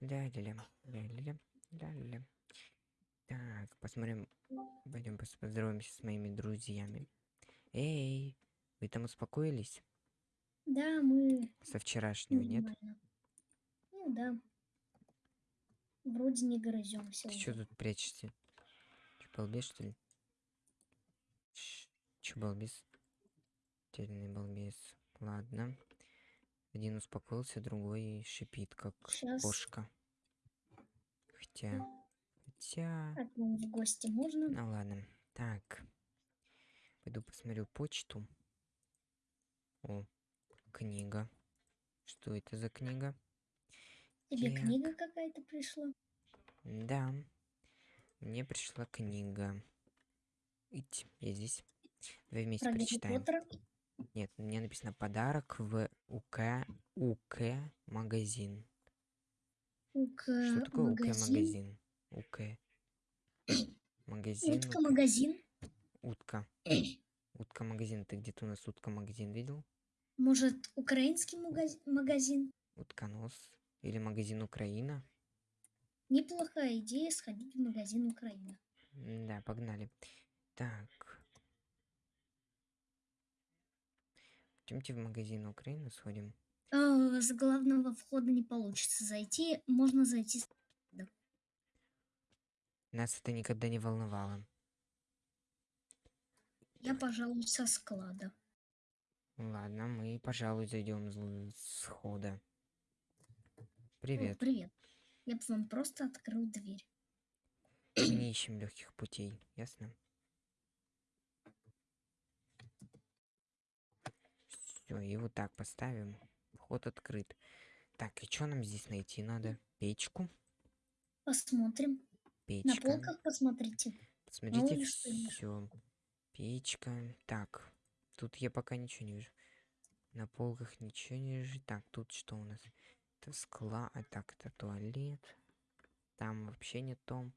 Ля-ля-ля, ля-ля-ля, ля-ля-ля. Так, посмотрим. Пойдем поздороваемся с моими друзьями. Эй, вы там успокоились? Да, мы Со вчерашнего, нет? нормально. Ну да. Вроде не грыземся Ты уже. что тут прячешься? Че, балбес, что ли? Че, балбес? Тельный балбес. Ладно. Один успокоился, другой шипит, как Щас. кошка. Хотя... Хотя... К нам в гости можно? Ну ладно. Так. Пойду посмотрю почту. О, книга. Что это за книга? Тебе так. книга какая-то пришла? Да. Мне пришла книга. Ить, я здесь. Давай вместе Про Гарри прочитаем. Поттера? Нет, мне написано подарок в УК УК магазин. УК Что такое УК магазин? УК. Магазин. Утка магазин? Утка. Утка магазин. Ты где-то у нас утка магазин видел? Может, украинский магаз- магазин? Утконос. Или магазин Украина. Неплохая идея сходить в магазин Украина. Да, погнали. Так. Пойдемте в магазин Украины сходим. А, с главного входа не получится зайти. Можно зайти с... Нас это никогда не волновало. Я, пожалуй, со склада. Ладно, мы, пожалуй, зайдем с хода. О, Привет. привет. Я бы вам просто открыл дверь. Мы не ищем легких путей, ясно? Все, и вот так поставим. Вход открыт. Так, и что нам здесь найти надо? Печку? Посмотрим. На Печка. полках посмотрите. Посмотрите, все. Печка. Так, тут я пока ничего не вижу. На полках ничего не вижу. Так, тут что у нас? Это скла, а так, это туалет. Там вообще не то.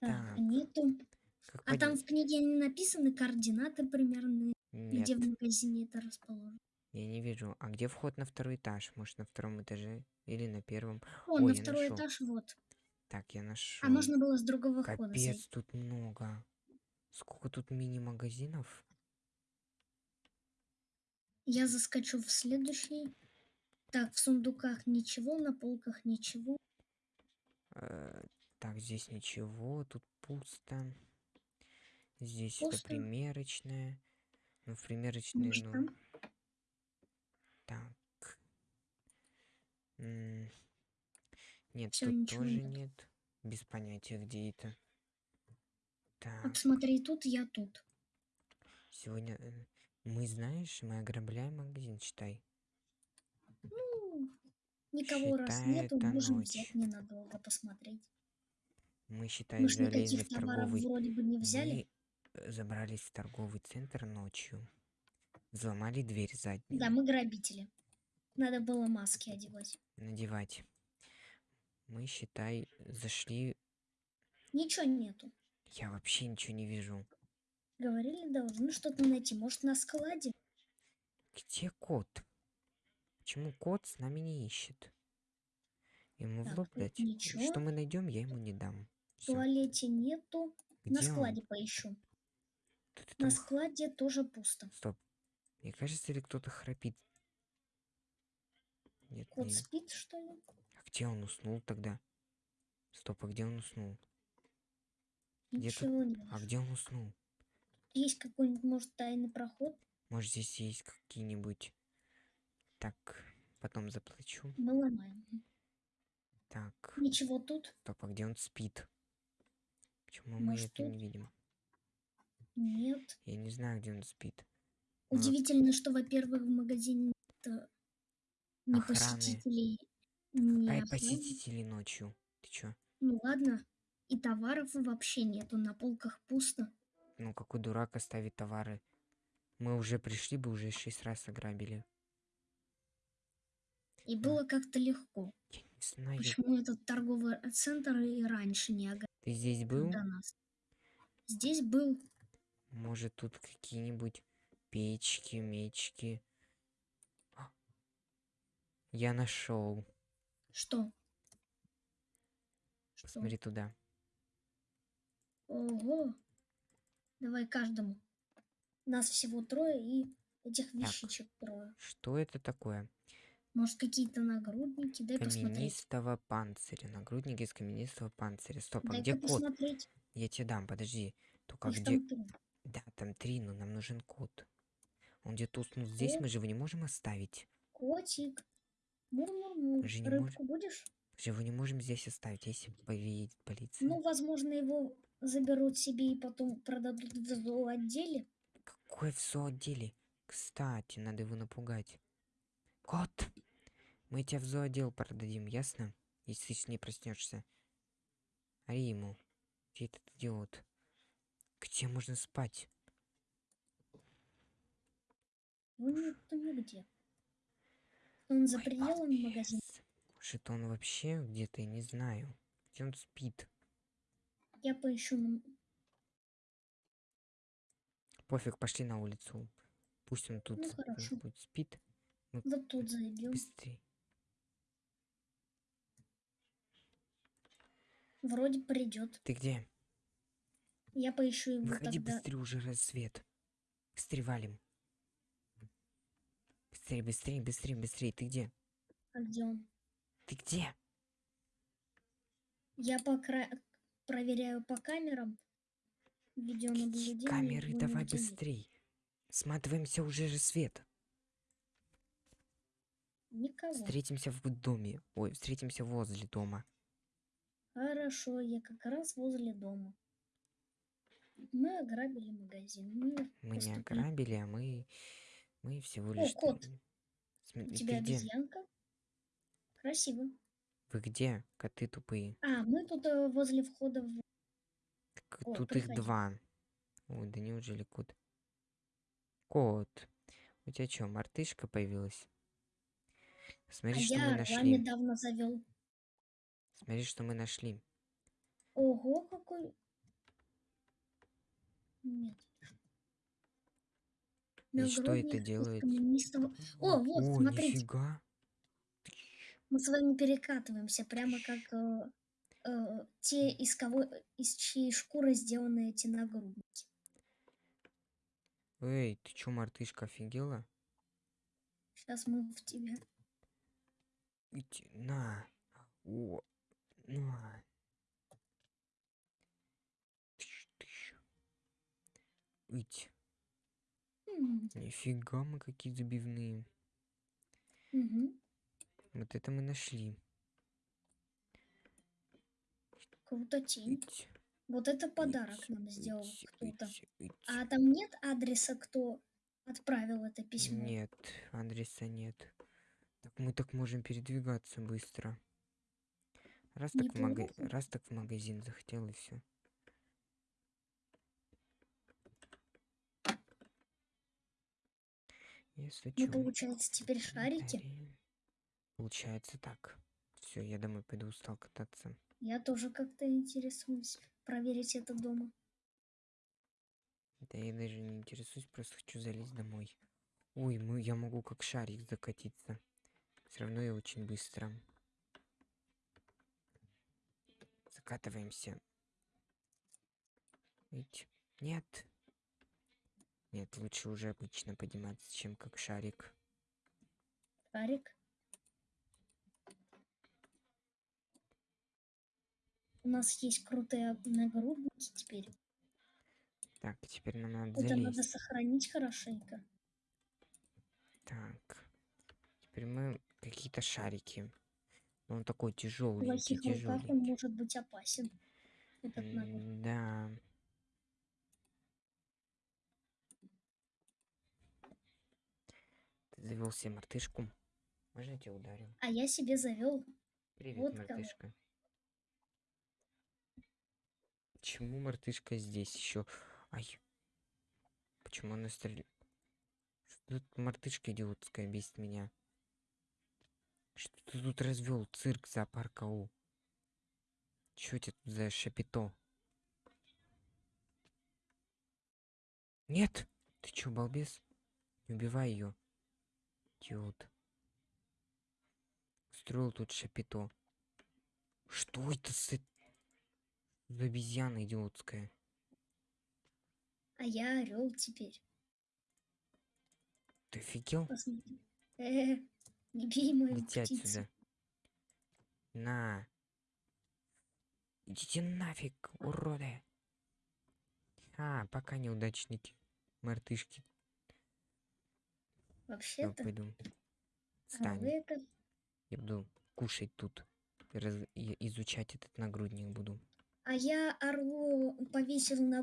Так, Так, нету. Как А там пойдём? в книге не написаны координаты примерные, Нет, где в магазине это расположено. я не вижу. А где вход на второй этаж? Может, на втором этаже? Или на первом? О, Ой, на второй нашёл. этаж вот. Так, я нашел. А можно было с другого хода Капец, тут много. Сколько тут мини-магазинов? Я заскочу в следующий. Так, в сундуках ничего, на полках ничего. Э, Так, здесь ничего, тут пусто. Здесь это Пусто. примерочная. Ну, в примерочной, Может, ну, так. М, Нет, Всё, тут тоже нет. нет. Без понятия, где это. Так, Вот смотри, тут я тут. сегодня э, мы, знаешь, мы ограбляем магазин, считай. Ну, никого раз Считай, нету, это можем ночь. взять ненадолго посмотреть. Мы, считай, Мы залезли в торговый вроде бы не взяли. Мы забрались в торговый центр ночью. Взломали дверь заднюю. Да, мы грабители. Надо было маски одевать. Надевать. Мы, считай, зашли... Ничего нету. Я вообще ничего не вижу. Говорили, должны что-то найти. Может, на складе? Где кот? Почему кот с нами не ищет? Ему в Так, лоб тут дать? ничего. Что мы найдем, я ему не дам. В Всё. туалете нету. На Где он? складе Кто-то На там... складе тоже пусто. Стоп. Мне кажется, или кто-то храпит. Нет, Кот не... спит, что ли? А где он уснул тогда? Стоп, а где он уснул? Где тут- Ничего не А где он уснул? Есть какой-нибудь, может, тайный проход? Может, здесь есть какие-нибудь... Так, потом заплачу. Мы ломаем. Так, Ничего тут стоп, а где он спит? Почему мы Может, это не тут? видим? Нет. Я не знаю, где он спит. Ну, Удивительно, что, во-первых, в магазине ни Охраны. посетителей, ни Ай, охраны. посетители ночью. Ты чё? Ну ладно. И товаров вообще нету. На полках пусто. Ну, какой дурак оставит товары? Мы уже пришли бы, уже шесть раз ограбили. И было как-то легко. Я не знаю. Почему этот торговый центр и раньше не ограбил Ты здесь был? до нас? Здесь был. Может, тут какие-нибудь печки, мечки. Я нашел. Что? Что? Посмотри туда. Ого. Давай каждому. Нас всего трое и этих вещичек трое. Что это такое? Может, какие-то нагрудники? Дай посмотреть. Каменистого панциря. Нагрудник из каменистого панциря. Стоп, а Дай-ка где посмотреть. Я тебе дам, подожди. Только Их где... там. Да, там три, но нам нужен код. Он где-то уснул здесь, мы же его не можем оставить. Котик. Мур-мур-мур. Же не Рыбку будешь? Мы же его не можем здесь оставить, если поедет полиция. Ну, возможно, его заберут себе и потом продадут в зооотделе. Какой в зооотделе? Кстати, надо его напугать. Кот! Мы тебя в зоодел продадим, ясно? Если ты с ней проснешься. Ори ему. Где этот идиот? Где можно спать? Ну, нету нигде. Он за Ой, пределами магазина. балбес. Может, он вообще где-то, я не знаю. Где он спит? Я поищу. Пофиг, пошли на улицу. Пусть он тут Ну, хорошо. будет спит. Вот тут зайдем. Быстрей. Вроде придет. Ты где? Я поищу его Выходи тогда. быстрее, уже рассвет. Быстрее валим. Быстрее, быстрее, быстрее, быстрее. Ты где? А где он? Ты где? Я по кра- проверяю по камерам. Видеонаблюдение. камеры, давай быстрей. Сматываемся уже рассвет. Никого. Встретимся в доме. Ой, встретимся возле дома. Хорошо, я как раз возле дома. Мы ограбили магазин. Мы Мы не ограбили, а мы... Мы всего О, лишь... кот. там- У Смотри, тебя где? обезьянка? Красиво. Вы где? Коты тупые. А, мы тут э, возле входа в... Так О, тут их приходи. два. Ой, да неужели кот? Кот. У тебя что, мартышка появилась? А Смотри, что мы я орла нашли. недавно завел. Смотри, что мы нашли. Ого, какой... Нет. И что это делает? О, вот, О, смотрите. нифига. Мы с вами перекатываемся, прямо как э, э, те, из кого, из чьей шкуры сделаны эти нагрудники. Эй, ты чё, мартышка, офигела? Сейчас мы в тебя. Иди, на. О, на. Ить. М, Нифига мы какие забивные. мгм. Вот это мы нашли. Круто тень. Ить, Вот это подарок ить, нам сделал ить, кто-то. ить, ить. А там нет адреса, кто отправил это письмо? Нет, адреса нет. Так мы так можем передвигаться быстро. Раз так, в мага- Неплохо. раз так в магазин захотел и все. Если чё, получается, теперь шарики. Получается так. Все, я домой пойду устал кататься. Я тоже как-то интересуюсь проверить это дома. Да я даже не интересуюсь, просто хочу залезть домой. Ой, мы, я могу как шарик закатиться. Все равно я очень быстро. Закатываемся. Ведь нет. Нет, лучше уже обычно подниматься, чем как шарик. Шарик. У нас есть крутые нагрудники теперь. Так, теперь нам надо Это надо залезть. сохранить хорошенько. Так. Теперь мы какие-то шарики. Он такой В тяжелый, плохих руках тяжелый. он может быть опасен. Этот нагрудник. Да. Завел себе мартышку. Можно я тебя ударю? А я себе завел. Привет, Вот кого. мартышка. Почему мартышка здесь еще? Ай. Почему она стреляет? Что тут мартышка идиотская бесит меня? Что ты тут развел цирк зоопарк ау? Чё это тут за шапито? Нет! Ты чё, балбес? Не убивай ее. Идиот. Устроил тут шапито. Что это с... э- За обезьяна идиотская. А я орел теперь. Ты офигел? Посмотри. Э, не бей мою Лети птицу. отсюда. На. Идите нафиг, уроды. А, пока неудачники. Мартышки. Я Вообще-то, пойду. а Встань. вы это Я буду кушать тут. Раз- и- изучать этот нагрудник буду. А я орлу повесил на